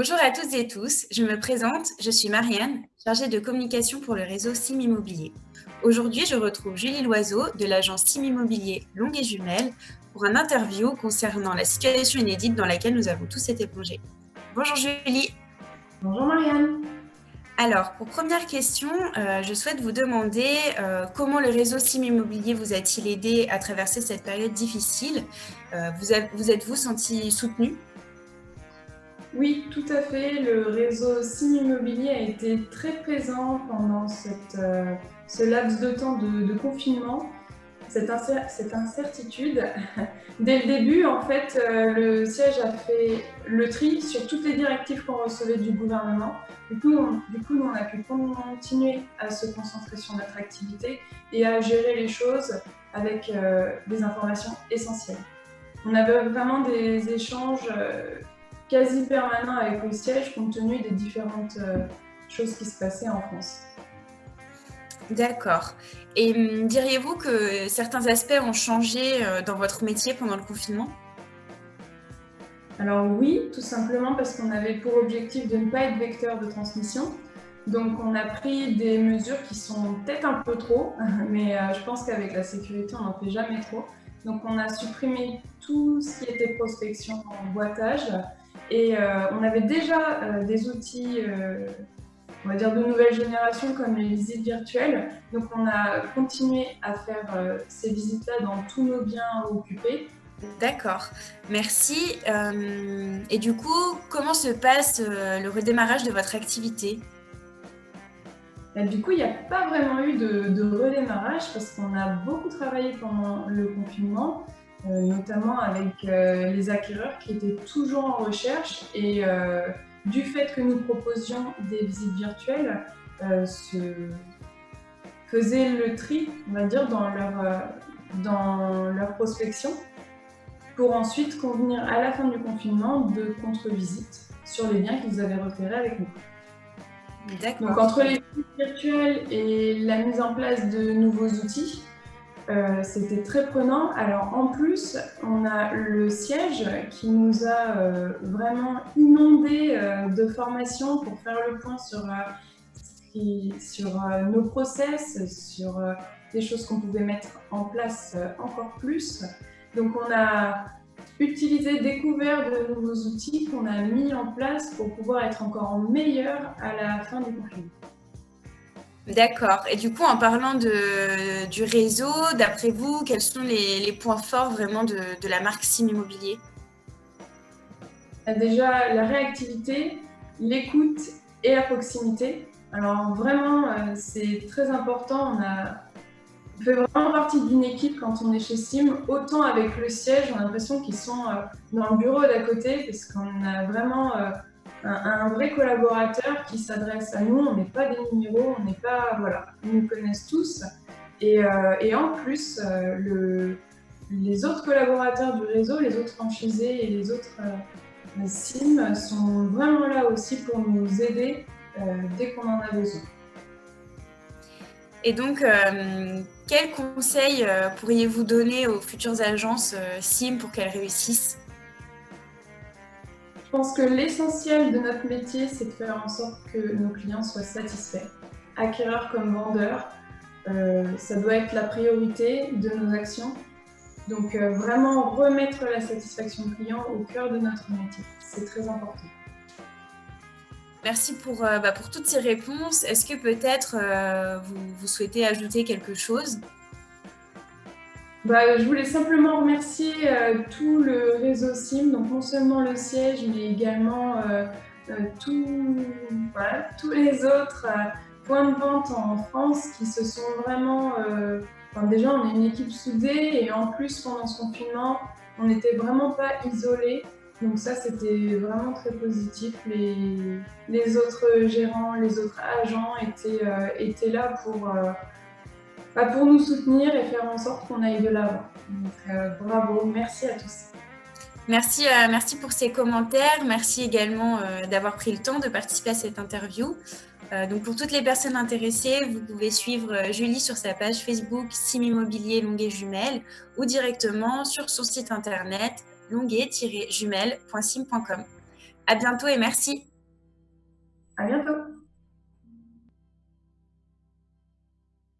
Bonjour à toutes et tous, je me présente, je suis Marianne, chargée de communication pour le réseau Sim Immobilier. Aujourd'hui, je retrouve Julie Loiseau de l'agence Sim Immobilier Longue et Jumelles pour un interview concernant la situation inédite dans laquelle nous avons tous été plongés. Bonjour Julie. Bonjour Marianne. Alors, pour première question, euh, je souhaite vous demander euh, comment le réseau Sim Immobilier vous a-t-il aidé à traverser cette période difficile? Euh, Vous, vous êtes-vous senti soutenu? Oui, tout à fait. Le réseau Sim Immobilier a été très présent pendant cette, ce laps de temps de confinement cette, incertitude. Dès le début, en fait, euh, le siège a fait le tri sur toutes les directives qu'on recevait du gouvernement. Du coup, on, du coup, on a pu continuer à se concentrer sur notre activité et à gérer les choses avec euh, des informations essentielles. On avait vraiment des échanges euh, quasi permanents avec le siège compte tenu des différentes choses qui se passaient en France. D'accord. Et hum, diriez-vous que certains aspects ont changé euh, dans votre métier pendant le confinement? Alors oui, tout simplement parce qu'on avait pour objectif de ne pas être vecteur de transmission. Donc on a pris des mesures qui sont peut-être un peu trop, mais euh, je pense qu'avec la sécurité, on n'en fait jamais trop. Donc on a supprimé tout ce qui était prospection en boitage et euh, on avait déjà des outils on va dire, de nouvelles générations comme les visites virtuelles. Donc on a continué à faire euh, ces visites-là dans tous nos biens occupés. D'accord, merci. Euh, et du coup, comment se passe euh, le redémarrage de votre activité? Du coup, il n'y a pas vraiment eu de, redémarrage parce qu'on a beaucoup travaillé pendant le confinement, notamment avec les acquéreurs qui étaient toujours en recherche et du fait que nous proposions des visites virtuelles, euh, se faisaient le tri, on va dire, dans leur, euh, dans leur prospection, pour ensuite convenir à la fin du confinement de contre-visites sur les biens qu'ils avaient repérés avec nous. Donc entre les visites virtuelles et la mise en place de nouveaux outils, euh, c'était très prenant. Alors en plus, on a le siège qui nous a euh, vraiment inondé euh, de formations pour faire le point sur, sur nos process, sur des choses qu'on pouvait mettre en place encore plus. Donc on a utilisé, découvert de nouveaux outils qu'on a mis en place pour pouvoir être encore meilleur à la fin du confinement. D'accord. Et du coup, en parlant du réseau, d'après vous, quels sont les, points forts vraiment de, la marque Sim Immobilier? Euh, Déjà, la réactivité, l'écoute et la proximité. Alors vraiment, euh, c'est très important. On, a, fait vraiment partie d'une équipe quand on est chez Sim. Autant avec le siège, on a l'impression qu'ils sont euh, dans le bureau d'à côté parce qu'on a vraiment un, vrai collaborateur qui s'adresse à nous. On n'est pas des numéros, on n'est pas. Voilà, ils nous connaissent tous. Et, euh, en plus, euh, le, les autres collaborateurs du réseau, les autres franchisés et les autres euh, SIM sont vraiment là aussi pour nous aider dès qu'on en a besoin. Et donc, quels conseils pourriez-vous donner aux futures agences SIM pour qu'elles réussissent? Je pense que l'essentiel de notre métier, c'est de faire en sorte que nos clients soient satisfaits. Acquéreurs comme vendeurs, euh, ça doit être la priorité de nos actions. Donc euh, vraiment remettre la satisfaction client au cœur de notre métier, c'est très important. Merci pour, euh, bah, pour toutes ces réponses. Est-ce que peut-être vous souhaitez ajouter quelque chose? Bah, je voulais simplement remercier euh, tout le réseau SIM, donc non seulement le siège, mais également euh, euh, tous les autres points de vente en France qui se sont vraiment... déjà, on est une équipe soudée et en plus, pendant ce confinement, on n'était vraiment pas isolés. Donc ça, c'était vraiment très positif. Les, autres gérants, les autres agents étaient là pour pour nous soutenir et faire en sorte qu'on aille de l'avant. Euh, bravo, merci à tous. Merci, euh, merci pour ces commentaires. Merci également euh, d'avoir pris le temps de participer à cette interview. donc pour toutes les personnes intéressées, vous pouvez suivre Julie sur sa page Facebook Sim Immobilier Longuet Jumelles ou directement sur son site internet longuet-jumelles.sim.com. À bientôt et merci.